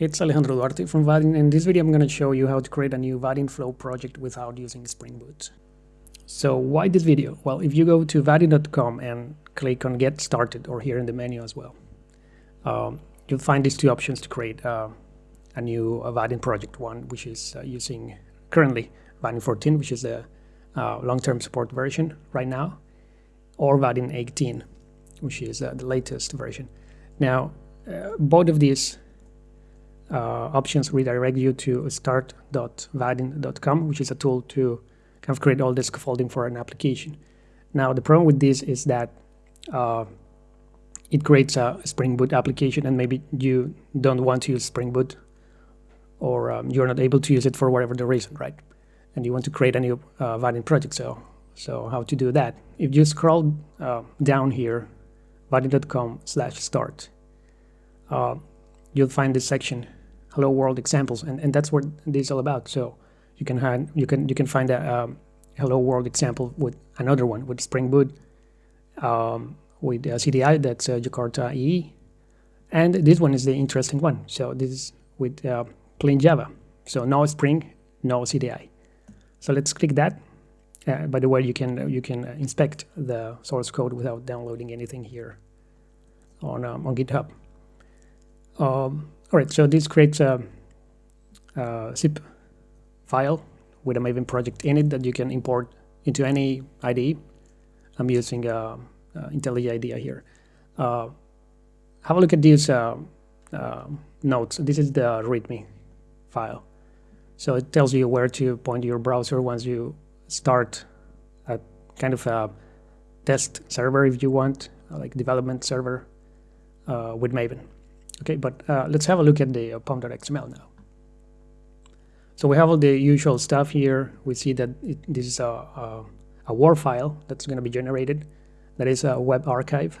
it's Alejandro Duarte from Vaadin. In this video, I'm going to show you how to create a new Vaadin Flow project without using Spring Boot. So why this video? Well, if you go to vaadin.com and click on Get Started, or here in the menu as well, um, you'll find these two options to create uh, a new uh, Vaadin project. One, which is uh, using currently Vaadin 14, which is the uh, long-term support version right now, or Vaadin 18, which is uh, the latest version. Now, uh, both of these options redirect you to start.vaadin.com, which is a tool to kind of create all the scaffolding for an application. Now, the problem with this is that uh, it creates a Spring Boot application, and maybe you don't want to use Spring Boot, or um, you're not able to use it for whatever the reason, right? And you want to create a new uh, Vaadin project. So, so how to do that? If you scroll uh, down here, vaadin.com/start, uh, you'll find this section hello world examples and, and that's what this is all about. So you can have you can you can find a um, hello world example with another one with spring boot um, with uh, cdi that's uh, jakarta ee and this one is the interesting one. So this is with uh, plain java. So no spring no cdi so let's click that. Uh, by the way you can you can inspect the source code without downloading anything here on um, on github um, all right, so this creates a, a, zip file with a Maven project in it that you can import into any IDE. I'm using uh, uh, IntelliJ IDEA here. Uh, have a look at these uh, uh, notes. This is the README file. So it tells you where to point your browser once you start a kind of a test server if you want, like development server uh, with Maven. Okay, but uh, let's have a look at the uh, pom.xml now. So we have all the usual stuff here. We see that it, this is a, a, a WAR file that's going to be generated. That is a web archive.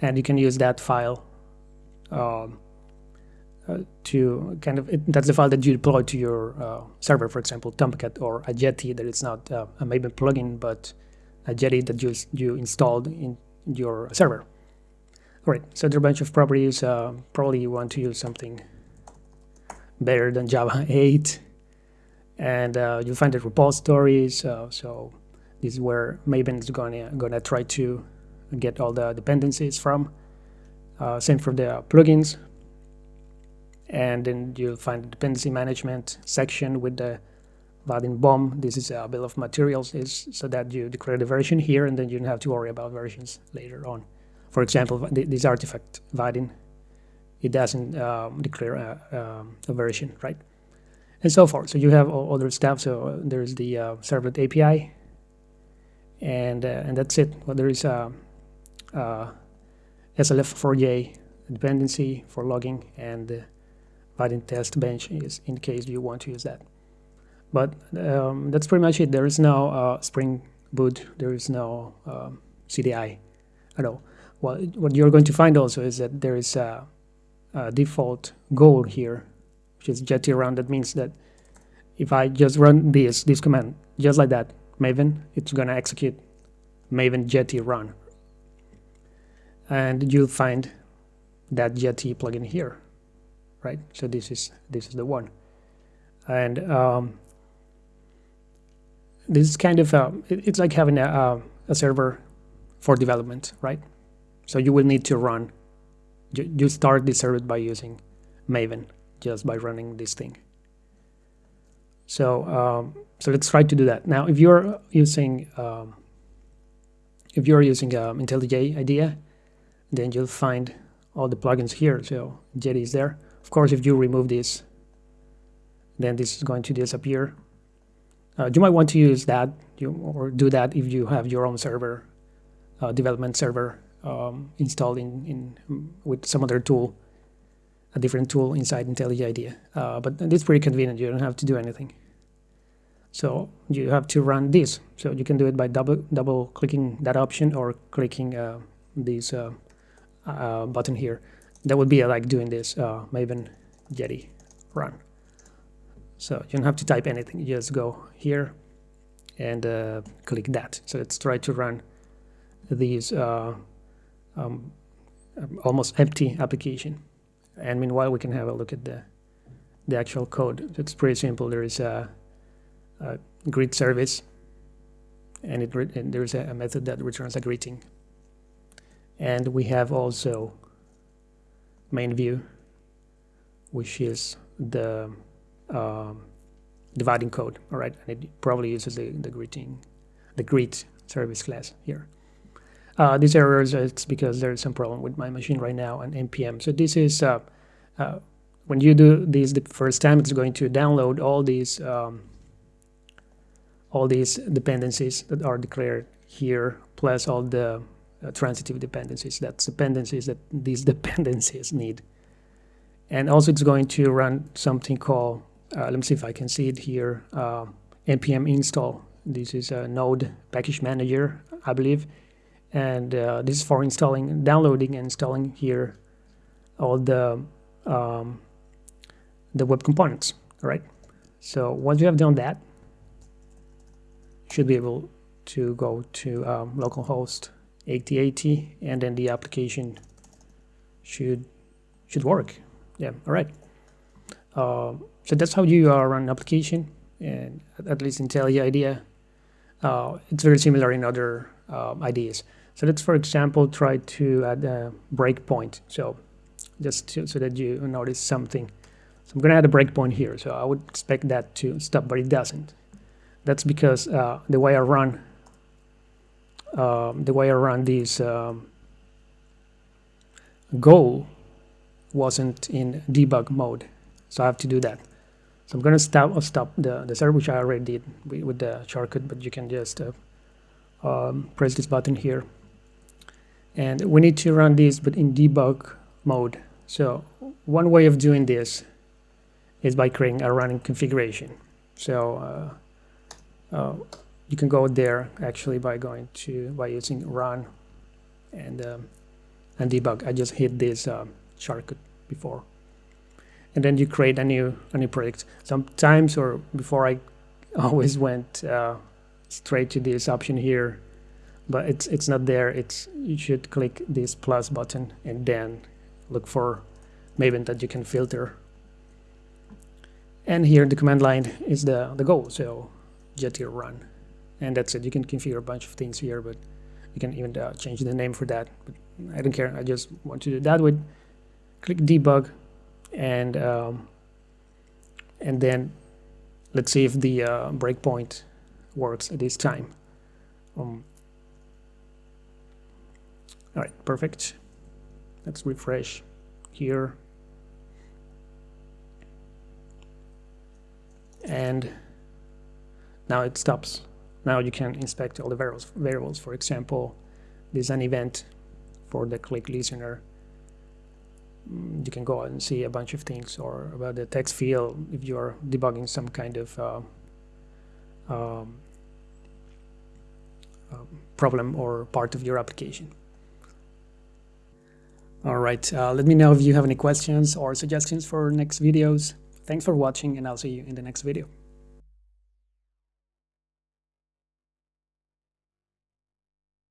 And you can use that file um, uh, to kind of, it, that's the file that you deploy to your uh, server, for example, Tomcat or a Jetty that is not uh, a Maven plugin, but a Jetty that you, you installed in your server. Right, so there are a bunch of properties. Uh, probably you want to use something better than Java 8. And uh, you'll find the repositories. Uh, so this is where Maven is gonna, try to get all the dependencies from. Uh, same for the plugins. And then you'll find the dependency management section with the Vaadin BOM. This is a bill of materials is so that you declare the version here and then you don't have to worry about versions later on. For example, this artifact Vaadin, it doesn't um, declare a, um, a, version, right? And so forth. So you have all other stuff. So uh, there's the uh, servlet API, and uh, and that's it. Well, there is a, a SLF4j dependency for logging, and the Vaadin test bench is in case you want to use that. But um, that's pretty much it. There is no uh, Spring Boot. There is no um, CDI at all well, what you're going to find also is that there is a, a default goal here, which is jetty run. That means that if I just run this, this command, just like that, Maven, it's going to execute Maven jetty run. And you'll find that jetty plugin here, right? So this is this is the one. And um, this is kind of a, it's like having a, a server for development, right? So you will need to run, you you start the service by using Maven, just by running this thing. So, um, so let's try to do that. Now, if you're using, um, if you're using um, IntelliJ IDEA, then you'll find all the plugins here. So Jetty is there. Of course, if you remove this, then this is going to disappear. Uh, you might want to use that you, or do that if you have your own server, uh, development server um, installed in, in with some other tool, a different tool inside IntelliJ IDEA. Uh, but it's pretty convenient. You don't have to do anything. So you have to run this. So you can do it by double double clicking that option or clicking uh, this uh, uh button here. That would be like doing this uh, Maven Jetty run. So you don't have to type anything. You just go here and uh, click that. So let's try to run these um, um, almost empty application. And meanwhile, we can have a look at the the actual code. It's pretty simple. There is a, a greet service, and, it and there's a, a method that returns a greeting. And we have also main view, which is the um, Vaadin code, all right? And it probably uses the, the greeting, the greet service class here. Uh, these errors, it's because there's some problem with my machine right now and npm. So this is, uh, uh, when you do this the first time, it's going to download all these um, all these dependencies that are declared here, plus all the uh, transitive dependencies. That's dependencies that these dependencies need. And also it's going to run something called, uh, let me see if I can see it here, uh, npm install. This is a node package manager, I believe. And uh, this is for installing, downloading and installing here all the um, the web components, all right? So once you have done that, you should be able to go to um, localhost 8080 and then the application should should work. Yeah, all right. Uh, so that's how you uh, run an application and at least in IDEA. Uh, it's very similar in other uh, IDEs. So let's, for example, try to add a breakpoint. So just to, so that you notice something. So I'm going to add a breakpoint here. So I would expect that to stop, but it doesn't. That's because uh, the way I run um, the way I run this um, goal wasn't in debug mode. So I have to do that. So I'm going to stop uh, stop the, the server, which I already did with, with the shortcut, but you can just uh, um, press this button here. And we need to run this, but in debug mode. So one way of doing this is by creating a running configuration. So uh, uh, you can go there actually by going to by using run and um, and debug. I just hit this um, shortcut before, and then you create a new a new project. Sometimes or before I always went uh, straight to this option here, but it's it's not there. It's you should click this plus button and then look for Maven that you can filter. And here the command line is the the goal. So here run and that's it you can configure a bunch of things here but you can even uh, change the name for that but I don't care I just want to do that with click debug and um, and then let's see if the uh, breakpoint works at this time um, all right perfect let's refresh here and now it stops now you can inspect all the variables. variables. For example, there's an event for the click listener. Mm, you can go and see a bunch of things or about the text field if you're debugging some kind of uh, um, uh, problem or part of your application. All right, uh, let me know if you have any questions or suggestions for next videos. Thanks for watching and I'll see you in the next video.